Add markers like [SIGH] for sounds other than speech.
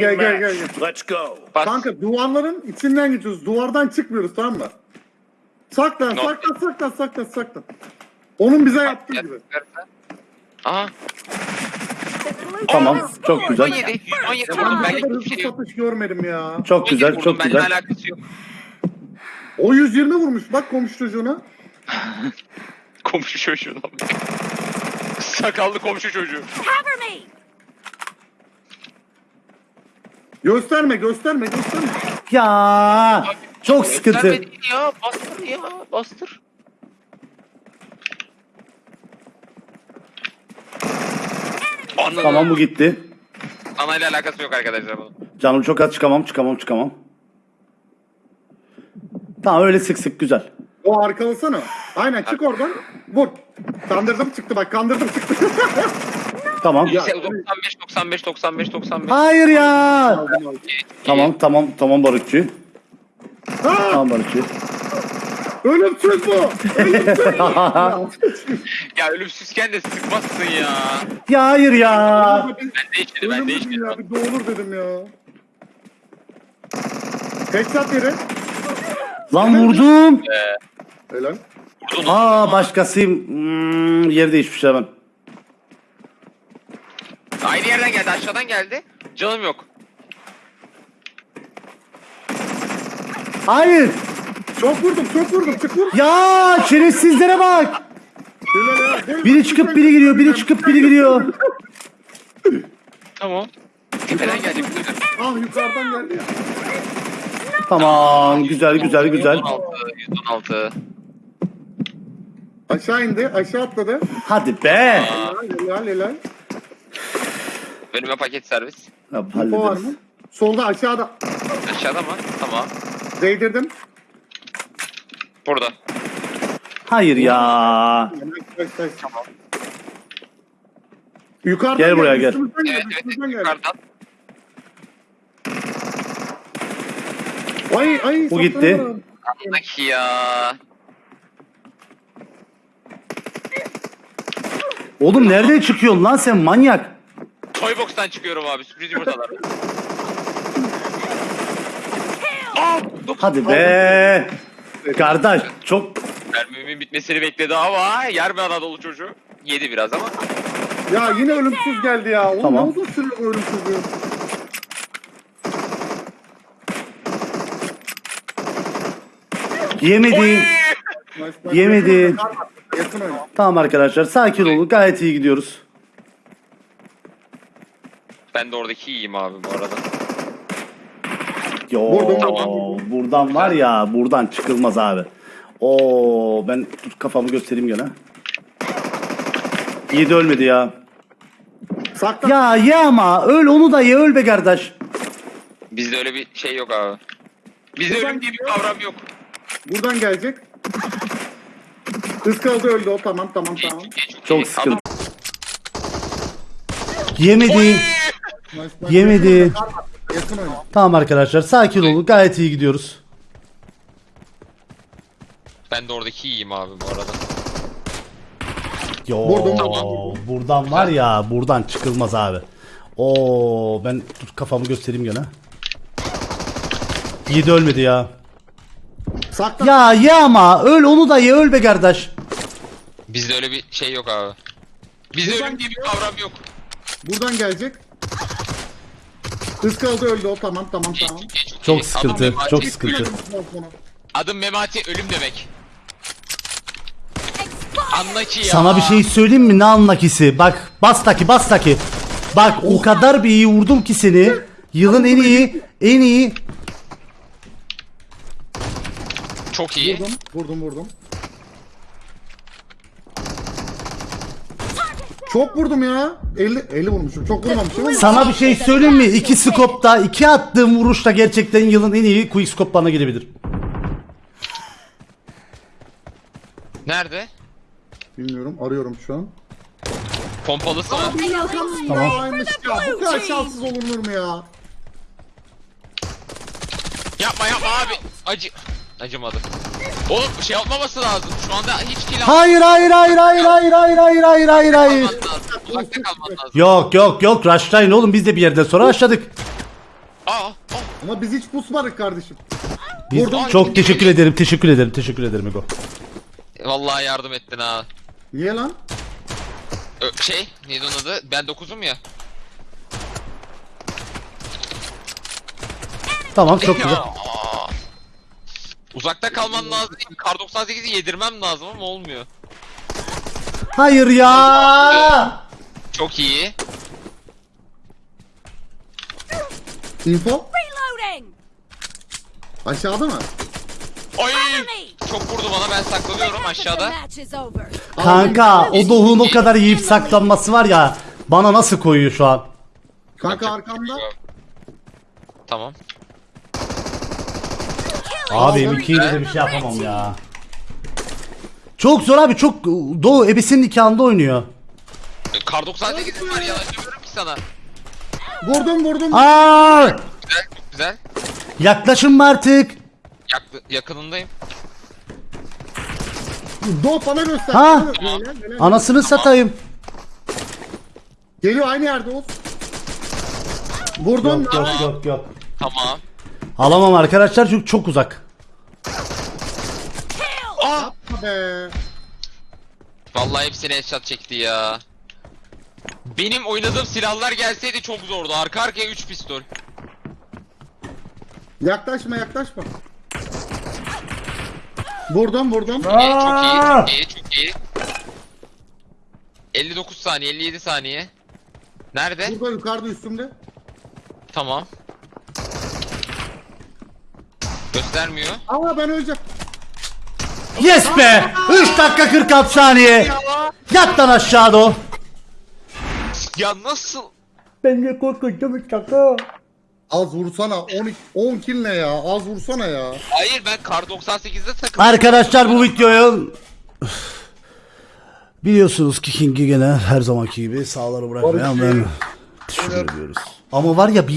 Gel gel gel gel. Let's go. Bas. Kanka duvarların içinden geçiyoruz. Duvardan çıkmıyoruz tamam mı? Saklan No. saklan saklan saklan saklan. Onun bize yaptığı gibi. Aha. Tamam. Çok güzel. 17. 17 Ben vurdum. bu Benlik kadar bir şey hızlı yok. satış görmedim ya. Çok güzel. 17 Çok Benimle güzel. alakası yok. O 120 vurmuş bak komşu çocuğuna. [LAUGHS] Komşu çocuğuna bak. Sakallı komşu çocuğu. Cover me! Gösterme gösterme gösterme. Ya çok sıkıntı. Göstermedin ya. Bastır ya. Bastır. Anladım. Tamam bu gitti. Anayla alakası yok arkadaşlar bunun. Canım çok az çıkamam çıkamam çıkamam. Tamam öyle sık sık güzel. O arkalasana. Aynen çık oradan. Vur. Kandırdım çıktı bak kandırdım çıktı. [LAUGHS] Tamam. Ya. 95 95 95 95. Hayır ya. Aldım, aldım. Tamam tamam tamam barutçu. Ha! Tamam barutçu. Ölümsüz bu. Ölümsüz bu. Ya, Ya ölümsüzken de sıkmazsın ya. Ya hayır ya. Ben değişmedim ben değişmedim. ya bir doğulur dedim ya. Headshot yeri. Lan vurdum. Helal. Aa başkasıyım. Hmm, yer değişmiş hemen. Aynı yerden geldi aşağıdan geldi. Canım yok. Hayır. Çok vurdum çok vurdum vur. Ya şerefsizlere bak. Biri çıkıp biri giriyor. Biri çıkıp biri giriyor. Tamam. Tepeden gelecek. Ah yukarıdan geldi ya. Tamam güzel güzel güzel. 116. 116. Aşağı indi aşağı atladı. Hadi be. Helal helal helal. Önüme paket servis. Ya, Info var hallederiz. mı? Solda aşağıda. Aşağıda mı? Tamam. Değdirdim. Burada. Hayır ya. Kaç. Yukarıdan Gel buraya, gel. üstümüzden Evet evet üstümüzden geldi. yukarıdan. Ay ay. Bu gitti. saklanamadım. Andaki ya. Oğlum nereden çıkıyorsun lan sen manyak? Toybox'tan çıkıyorum abi sürpriz yumurtalar. Aa. Hadi be. Kardeş çok Mermimin bitmesini bekledi ama yer bir Anadolu çocuğu. Yedi biraz ama. Ya yine ölümsüz geldi ya. Oğlum Tamam. ne uzun sürüyor bu ölümsüzlüğü. yemedi. Nice, nice. Yemedi. Yakın. Tamam arkadaşlar sakin olun gayet iyi gidiyoruz. Ben de oradaki iyiyim abi bu arada. Yo Vurdum. Tamam. buradan var ya buradan çıkılmaz abi. Oo ben dur kafamı göstereyim gene. Yedi ölmedi ya. Saklan. Ya ye ama öl onu da ye öl be kardeş. Bizde öyle bir şey yok abi. Bizde Buradan ölüm diye bir gidiyor. kavram yok. Buradan gelecek. Iskaladı öldü o tamam tamam tamam. Geç, Çok geç. sıkıntı. Yemedi. Nice. Yemedi. Yakın oyna. Tamam arkadaşlar sakin olun gayet iyi gidiyoruz. Ben de oradaki iyiyim abi bu arada. Yo. Tamam. buradan var ya buradan çıkılmaz abi. Oo ben dur kafamı göstereyim gene. Yedi ölmedi ya. Saklan. Ya ye ama öl onu da ye öl be kardeş. Bizde öyle bir şey yok abi. Bizde Buradan ölüm diye bir kavram yok. Buradan gelecek. Iskaladı öldü o tamam tamam tamam. Çok sıkıntı, Adım Memati. çok sıkıntı. Adım Memati ölüm demek. Anla ki ya. Sana bir şey söyleyeyim mi ne anlakisi? Bak bas taki bas taki. Bak o kadar bir iyi vurdum ki seni. Yılın en iyi en iyi. Çok iyi. Vurdum vurdum vurdum. Çok vurdum ya. 50 50 vurmuşum. Çok vurmamışım ama. Sana bir şey söyleyeyim mi? İki skopta iki attığım vuruşta gerçekten yılın en iyi quick scope bana girebilir. Nerede? Bilmiyorum arıyorum şu an. Pompalısı mı? Tamam. Aymış ya. Bu kadar şanssız olunur mu ya? Yapma yapma abi. Acı. Acımadı. Oğlum şey yapmaması lazım. Şu anda hiç kill Hayır hayır hayır hayır hayır hayır hayır hayır hayır hayır. lazım. Uzakta kalman lazım. Yok yok yok rushlayın oğlum biz de bir yerden sonra rushladık. Aa, aa. Ama biz hiç pusmadık kardeşim. Biz- Vurdum. çok teşekkür ederim. Teşekkür ederim. Teşekkür ederim Ego. Vallahi yardım ettin ha. Niye lan? Ö, şey, neydi onun adı? Ben 9'um ya. Tamam çok güzel. Ya. Uzakta kalman lazım. Kar 98'i yedirmem lazım ama olmuyor. Hayır ya. Çok iyi. Info? Reloading! Aşağıda mı? Ay! Çok vurdu bana ben saklanıyorum aşağıda. Kanka o Doğu'nun o kadar yiyip saklanması var ya. Bana nasıl koyuyor şu an? Kanka arkamda. Tamam. Abi M2'yle de bir şey yapamam ya. Çok zor abi çok Doğu ebesinin nikahında oynuyor. Kar 98'im var ya diyorum ki sana. Vurdum vurdum. Aa! Güzel, güzel. Yaklaşın mı artık? Yaktı, yakınındayım. Do bana göster. Ha? Helal. Anasını satayım. Geliyor aynı yerde Oğuz. Vurdum. Yok yok yok yok. Tamam. Alamam arkadaşlar çünkü çok uzak. Be. Vallahi hepsini headshot çekti ya. Benim oynadığım silahlar gelseydi çok zordu. Arka arkaya 3 pistol. Yaklaşma yaklaşma. Vurdum vurdum. İyi, çok iyi, çok iyi, çok iyi. 59 saniye, 57 saniye. Nerede? Burada yukarıda üstümde. Tamam. Göstermiyor. Aa ben öleceğim. Yes be! 3 dakika 46 saniye. Yat lan aşağı Doğu. Ya nasıl? Ben de korkunca şaka. Az vursana 12 10 kill ne ya? Az vursana ya. Hayır ben kar 98'de takıldım. Arkadaşlar bu videoyu biliyorsunuz ki King'i gene her zamanki gibi sağları bırakmayan ben teşekkür ediyoruz. Ama var ya bir